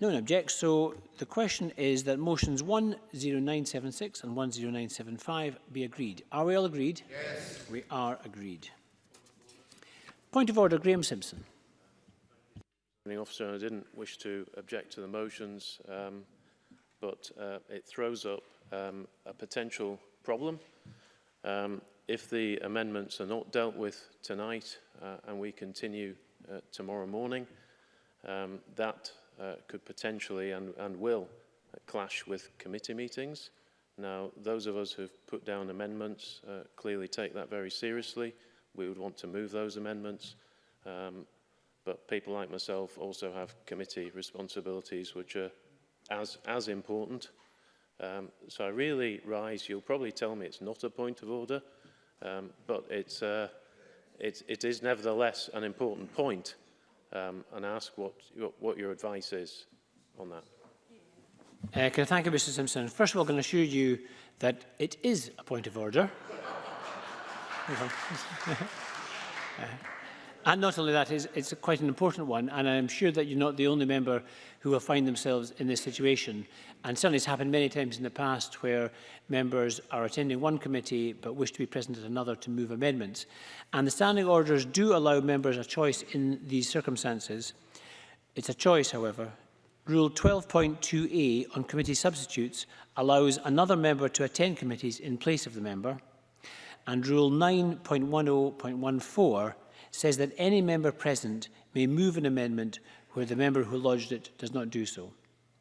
No one objects. So the question is that motions 10976 and 10975 be agreed. Are we all agreed? Yes. We are agreed. Point of order, Graham Simpson. Officer, I didn't wish to object to the motions, um, but uh, it throws up um, a potential problem. Um, if the amendments are not dealt with tonight uh, and we continue uh, tomorrow morning, um, that uh, could potentially and, and will clash with committee meetings. Now, those of us have put down amendments uh, clearly take that very seriously. We would want to move those amendments. Um, but people like myself also have committee responsibilities which are as, as important. Um, so I really rise, you'll probably tell me it's not a point of order, um, but it's, uh, it, it is nevertheless an important point um, and ask what, what your advice is on that. Uh, can I thank you, Mr Simpson? First of all, can assure you that it is a point of order. uh, And not only that, it's, it's quite an important one, and I'm sure that you're not the only member who will find themselves in this situation. And certainly it's happened many times in the past where members are attending one committee but wish to be present at another to move amendments. And the standing orders do allow members a choice in these circumstances. It's a choice, however. Rule 12.2a on committee substitutes allows another member to attend committees in place of the member. And Rule 9.10.14 says that any member present may move an amendment where the member who lodged it does not do so.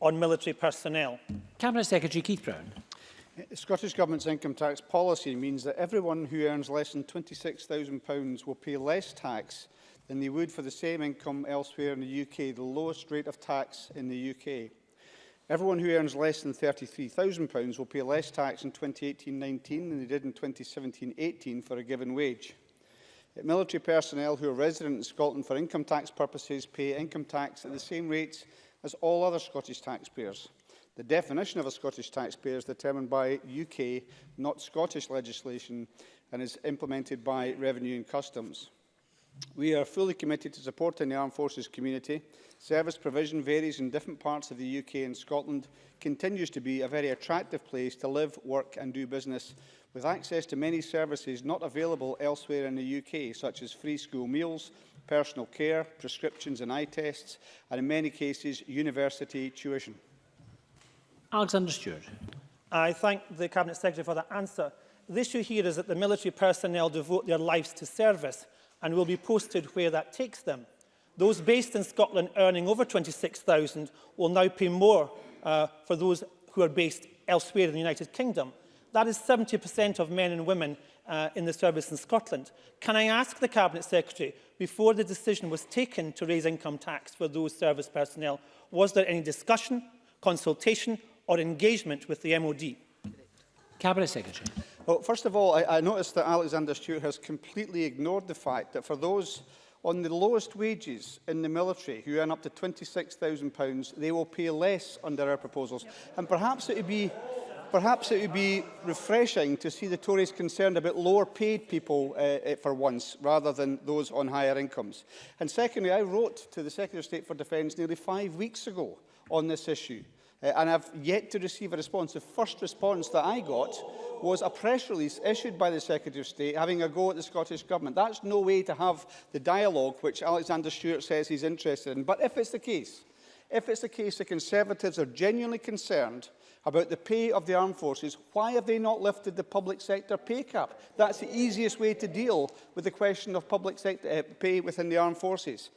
on military personnel. Cabinet Secretary Keith Brown. The Scottish Government's income tax policy means that everyone who earns less than £26,000 will pay less tax than they would for the same income elsewhere in the UK, the lowest rate of tax in the UK. Everyone who earns less than £33,000 will pay less tax in 2018-19 than they did in 2017-18 for a given wage. military personnel who are resident in Scotland for income tax purposes pay income tax at the same rates as all other Scottish taxpayers. The definition of a Scottish taxpayer is determined by UK, not Scottish legislation, and is implemented by Revenue and Customs. We are fully committed to supporting the armed forces community. Service provision varies in different parts of the UK and Scotland continues to be a very attractive place to live, work and do business, with access to many services not available elsewhere in the UK, such as free school meals, personal care, prescriptions and eye tests, and in many cases, university tuition. Alexander Stewart. I thank the Cabinet Secretary for that answer. The issue here is that the military personnel devote their lives to service and will be posted where that takes them. Those based in Scotland earning over 26,000 will now pay more uh, for those who are based elsewhere in the United Kingdom. That is 70% of men and women uh, in the service in Scotland. Can I ask the Cabinet Secretary, before the decision was taken to raise income tax for those service personnel, was there any discussion, consultation or engagement with the MOD? Cabinet Secretary. Well, first of all, I, I noticed that Alexander Stewart has completely ignored the fact that for those on the lowest wages in the military, who earn up to £26,000, they will pay less under our proposals. Yep. And perhaps it would be Perhaps it would be refreshing to see the Tories concerned about lower paid people uh, uh, for once, rather than those on higher incomes. And secondly, I wrote to the Secretary of State for Defence nearly five weeks ago on this issue. Uh, and I've yet to receive a response. The first response that I got was a press release issued by the Secretary of State having a go at the Scottish Government. That's no way to have the dialogue which Alexander Stewart says he's interested in. But if it's the case, if it's the case the Conservatives are genuinely concerned about the pay of the armed forces, why have they not lifted the public sector pay cap? That's the easiest way to deal with the question of public sector uh, eh, pay within the armed forces.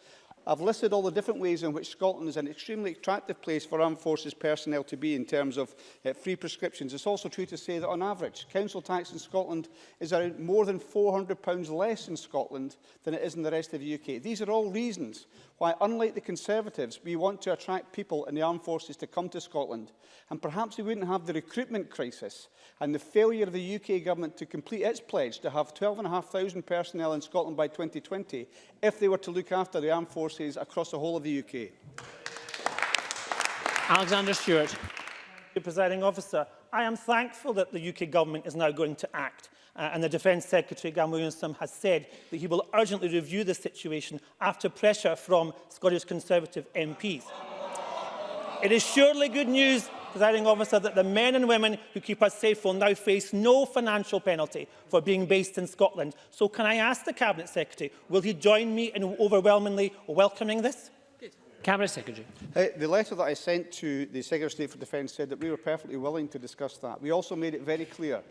I've listed all the different ways in which Scotland is an extremely attractive place for armed forces personnel to be in terms of uh, free prescriptions. It's also true to say that on average, council tax in Scotland is around more than £400 less in Scotland than it is in the rest of the UK. These are all reasons why, unlike the Conservatives, we want to attract people in the armed forces to come to Scotland, and perhaps we wouldn't have the recruitment crisis and the failure of the UK government to complete its pledge to have 12,500 personnel in Scotland by 2020 if they were to look after the armed forces across the whole of the UK. Alexander Stewart. Presiding officer, I am thankful that the UK government is now going to act. Uh, and the Defence Secretary, Gam Williamson, has said that he will urgently review the situation after pressure from Scottish Conservative MPs. It is surely good news presiding officer, that the men and women who keep us safe will now face no financial penalty for being based in Scotland. So can I ask the Cabinet Secretary, will he join me in overwhelmingly welcoming this? Cabinet Secretary. Uh, the letter that I sent to the Secretary of State for Defence said that we were perfectly willing to discuss that. We also made it very clear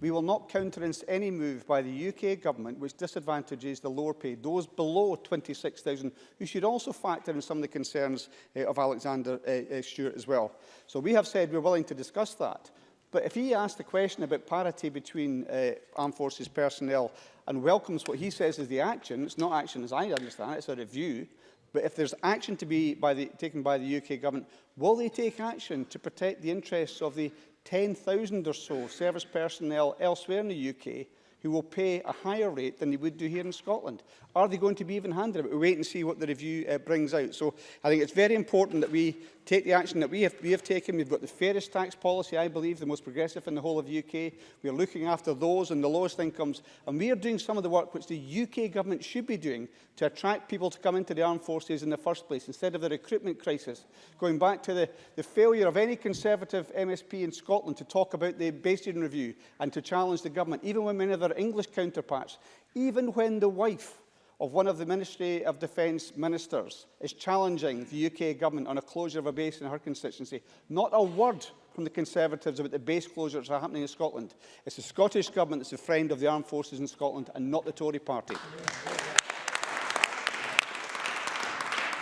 We will not countenance any move by the UK government which disadvantages the lower paid, those below 26,000, who should also factor in some of the concerns uh, of Alexander uh, uh, Stewart as well. So we have said we're willing to discuss that. But if he asked a question about parity between uh, armed forces personnel and welcomes what he says is the action, it's not action as I understand it, it's a review, But if there's action to be by the, taken by the UK government, will they take action to protect the interests of the 10,000 or so service personnel elsewhere in the UK who will pay a higher rate than they would do here in Scotland? Are they going to be even-handed? We'll wait and see what the review uh, brings out. So I think it's very important that we take the action that we have, we have taken. We've got the fairest tax policy, I believe, the most progressive in the whole of the UK. We're looking after those and the lowest incomes. And we are doing some of the work which the UK government should be doing to attract people to come into the armed forces in the first place, instead of the recruitment crisis. Going back to the, the failure of any Conservative MSP in Scotland to talk about the Bayesian review and to challenge the government, even when many of their English counterparts, even when the wife of one of the Ministry of Defence ministers is challenging the UK government on a closure of a base in her constituency. Not a word from the Conservatives about the base closures that are happening in Scotland. It's the Scottish Government that's a friend of the armed forces in Scotland and not the Tory party.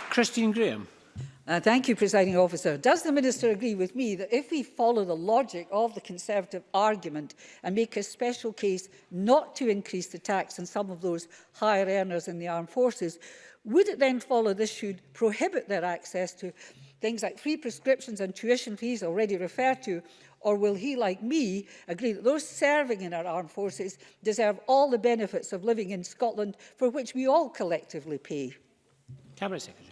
Christine Graham. Uh, thank you, Presiding Officer. Does the Minister agree with me that if we follow the logic of the Conservative argument and make a special case not to increase the tax on some of those higher earners in the armed forces, would it then follow this should prohibit their access to things like free prescriptions and tuition fees already referred to, or will he, like me, agree that those serving in our armed forces deserve all the benefits of living in Scotland for which we all collectively pay? Cabinet Secretary.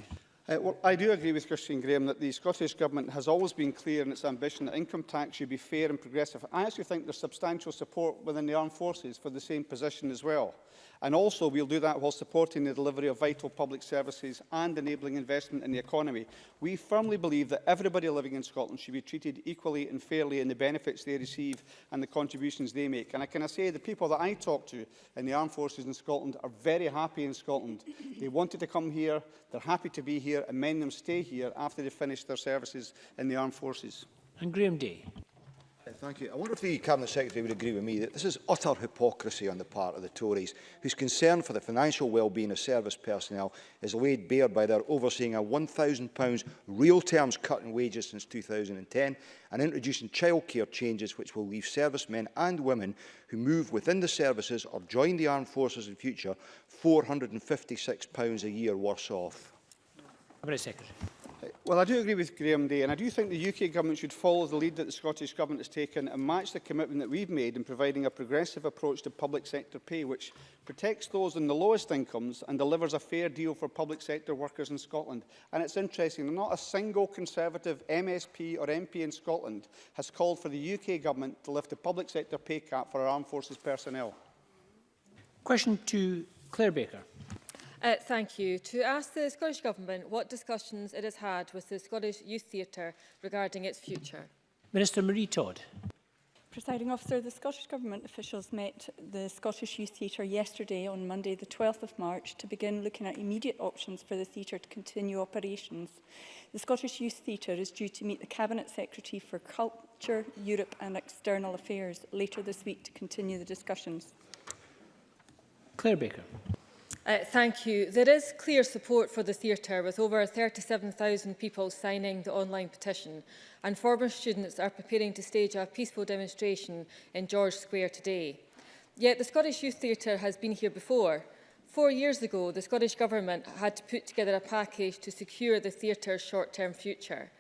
Uh, well, I do agree with Christine Graham that the Scottish Government has always been clear in its ambition that income tax should be fair and progressive. I actually think there's substantial support within the armed forces for the same position as well. And also, we'll do that while supporting the delivery of vital public services and enabling investment in the economy. We firmly believe that everybody living in Scotland should be treated equally and fairly in the benefits they receive and the contributions they make. And I can I say the people that I talk to in the armed forces in Scotland are very happy in Scotland. They wanted to come here, they're happy to be here, and many of them stay here after they finish their services in the armed forces. And Graham Day. Thank you. I wonder if the Cabinet Secretary would agree with me that this is utter hypocrisy on the part of the Tories, whose concern for the financial well-being of service personnel is laid bare by their overseeing a £1,000 real terms cut in wages since 2010 and introducing childcare changes which will leave servicemen and women who move within the services or join the armed forces in future £456 a year worse off. Cabinet Secretary. Well, I do agree with Graham Day, and I do think the UK Government should follow the lead that the Scottish Government has taken and match the commitment that we've made in providing a progressive approach to public sector pay, which protects those in the lowest incomes and delivers a fair deal for public sector workers in Scotland. And it's interesting, not a single Conservative MSP or MP in Scotland has called for the UK Government to lift the public sector pay cap for our armed forces personnel. Question to Claire Baker. Uh, thank you. To ask the Scottish Government what discussions it has had with the Scottish Youth Theatre regarding its future. Minister Marie Todd. Presiding officer, the Scottish Government officials met the Scottish Youth Theatre yesterday on Monday the 12th of March to begin looking at immediate options for the theatre to continue operations. The Scottish Youth Theatre is due to meet the Cabinet Secretary for Culture, Europe and External Affairs later this week to continue the discussions. Claire Baker. Uh, thank you. There is clear support for the theatre with over 37,000 people signing the online petition and former students are preparing to stage a peaceful demonstration in George Square today. Yet the Scottish Youth Theatre has been here before. Four years ago, the Scottish Government had to put together a package to secure the theatre's short-term future.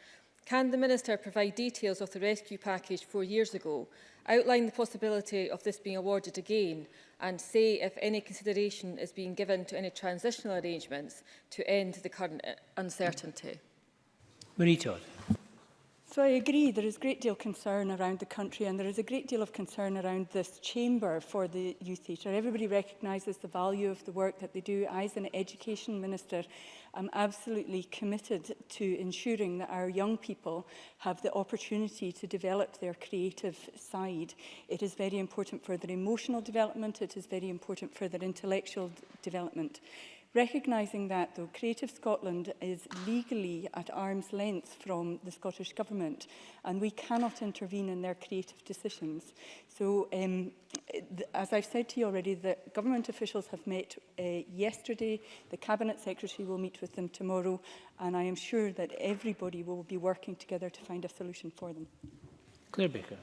Can the Minister provide details of the rescue package four years ago outline the possibility of this being awarded again and say if any consideration is being given to any transitional arrangements to end the current uh, uncertainty. Marie Todd. So I agree there is a great deal of concern around the country and there is a great deal of concern around this chamber for the youth theatre. Everybody recognises the value of the work that they do. I, as an education minister, am absolutely committed to ensuring that our young people have the opportunity to develop their creative side. It is very important for their emotional development. It is very important for their intellectual development. Recognising that, though, Creative Scotland is legally at arm's length from the Scottish Government and we cannot intervene in their creative decisions. So, um, as I've said to you already, the government officials have met uh, yesterday. The Cabinet Secretary will meet with them tomorrow and I am sure that everybody will be working together to find a solution for them. Claire Baker.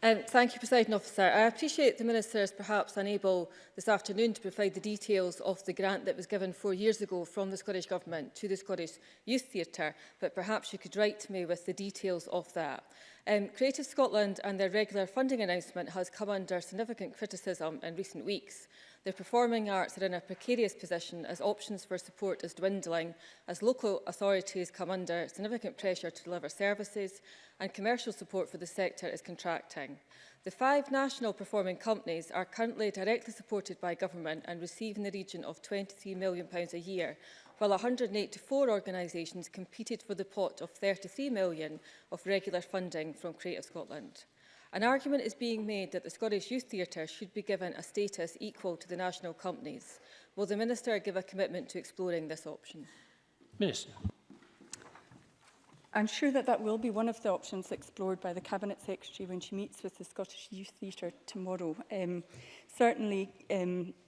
Um, thank you, President Officer. I appreciate the Minister is perhaps unable this afternoon to provide the details of the grant that was given four years ago from the Scottish Government to the Scottish Youth Theatre, but perhaps you could write to me with the details of that. Um, Creative Scotland and their regular funding announcement has come under significant criticism in recent weeks. The performing arts are in a precarious position as options for support is dwindling, as local authorities come under significant pressure to deliver services and commercial support for the sector is contracting. The five national performing companies are currently directly supported by government and receive in the region of £23 million a year, while 184 organisations competed for the pot of £33 million of regular funding from Creative Scotland. An argument is being made that the Scottish Youth Theatre should be given a status equal to the national companies. Will the Minister give a commitment to exploring this option? Minister. I'm sure that that will be one of the options explored by the Cabinet Secretary when she meets with the Scottish Youth Theatre tomorrow. Um, certainly, um,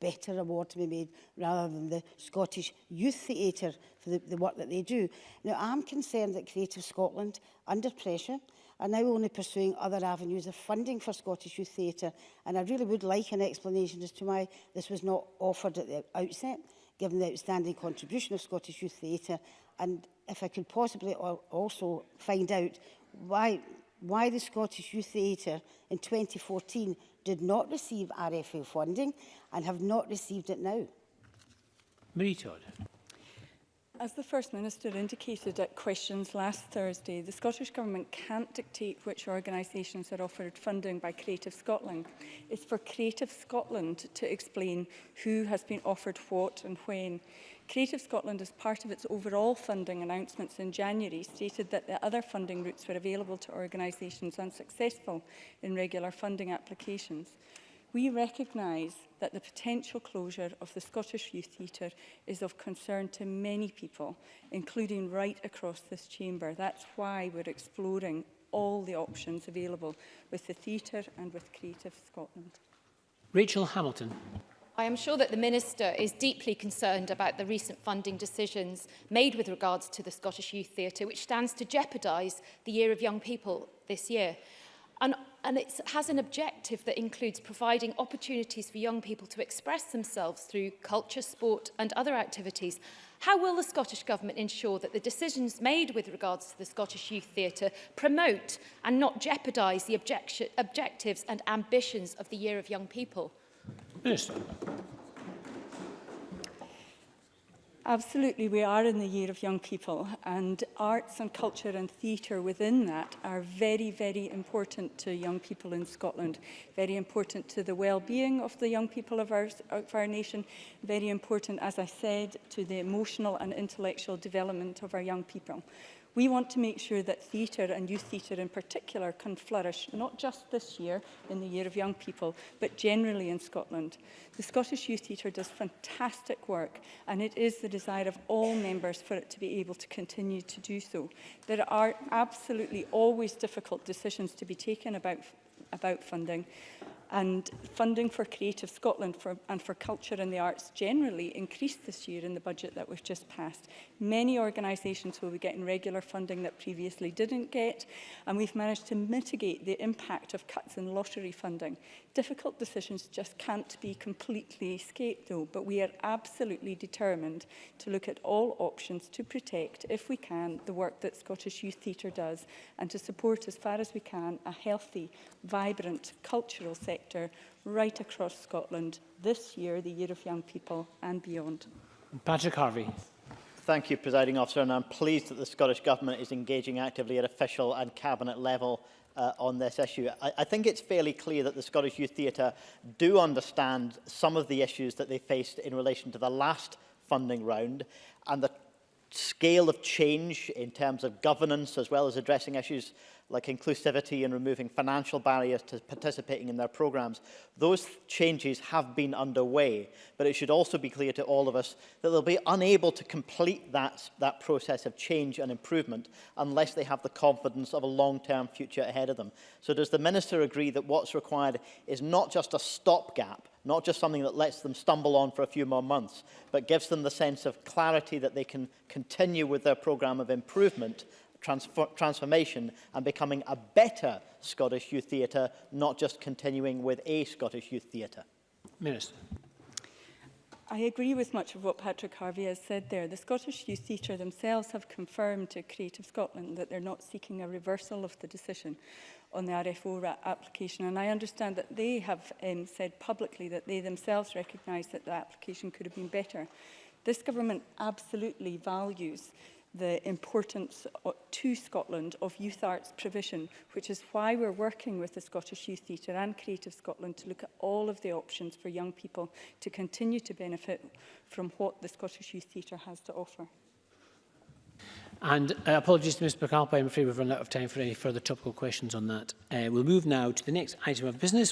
better award to be made rather than the Scottish Youth Theatre for the, the work that they do. Now, I'm concerned that Creative Scotland, under pressure, are now only pursuing other avenues of funding for Scottish Youth Theatre. And I really would like an explanation as to why this was not offered at the outset, given the outstanding contribution of Scottish Youth Theatre. And if I could possibly also find out why why the Scottish Youth Theatre in 2014 did not receive RFA funding and have not received it now. Marie Todd. As the First Minister indicated at questions last Thursday, the Scottish Government can't dictate which organisations are offered funding by Creative Scotland. It's for Creative Scotland to explain who has been offered what and when. Creative Scotland, as part of its overall funding announcements in January, stated that the other funding routes were available to organisations unsuccessful in regular funding applications we recognise that the potential closure of the Scottish Youth Theatre is of concern to many people, including right across this chamber. That's why we're exploring all the options available with the theatre and with Creative Scotland. Rachel Hamilton. I am sure that the Minister is deeply concerned about the recent funding decisions made with regards to the Scottish Youth Theatre, which stands to jeopardise the Year of Young People this year and, and it has an objective that includes providing opportunities for young people to express themselves through culture, sport and other activities. How will the Scottish Government ensure that the decisions made with regards to the Scottish Youth Theatre promote and not jeopardise the objectives and ambitions of the Year of Young People? Minister. Absolutely, we are in the year of young people and arts and culture and theatre within that are very, very important to young people in Scotland, very important to the well-being of the young people of our, of our nation, very important, as I said, to the emotional and intellectual development of our young people. We want to make sure that theatre and youth theatre in particular can flourish, not just this year in the Year of Young People, but generally in Scotland. The Scottish Youth Theatre does fantastic work and it is the desire of all members for it to be able to continue to do so. There are absolutely always difficult decisions to be taken about about funding and funding for Creative Scotland for, and for culture and the arts generally increased this year in the budget that we've just passed. Many organisations will be getting regular funding that previously didn't get, and we've managed to mitigate the impact of cuts in lottery funding. Difficult decisions just can't be completely escaped though, but we are absolutely determined to look at all options to protect, if we can, the work that Scottish Youth Theatre does and to support as far as we can a healthy, vibrant cultural sector sector right across Scotland this year, the Year of Young People and beyond. Patrick Harvey. Thank you, Presiding Officer, and I'm pleased that the Scottish Government is engaging actively at official and cabinet level uh, on this issue. I, I think it's fairly clear that the Scottish Youth Theatre do understand some of the issues that they faced in relation to the last funding round and the scale of change in terms of governance as well as addressing issues like inclusivity and removing financial barriers to participating in their programmes. Those changes have been underway, but it should also be clear to all of us that they'll be unable to complete that, that process of change and improvement unless they have the confidence of a long-term future ahead of them. So does the Minister agree that what's required is not just a stopgap, not just something that lets them stumble on for a few more months, but gives them the sense of clarity that they can continue with their programme of improvement transformation and becoming a better Scottish youth theatre, not just continuing with a Scottish youth theatre? Minister. I agree with much of what Patrick Harvey has said there. The Scottish Youth Theatre themselves have confirmed to Creative Scotland that they're not seeking a reversal of the decision on the RFO application. And I understand that they have um, said publicly that they themselves recognise that the application could have been better. This government absolutely values the importance uh, to Scotland of youth arts provision, which is why we're working with the Scottish Youth Theatre and Creative Scotland to look at all of the options for young people to continue to benefit from what the Scottish Youth Theatre has to offer. And uh, apologies to Ms Bacalpa, I'm afraid we've run out of time for any further topical questions on that. Uh, we'll move now to the next item of business,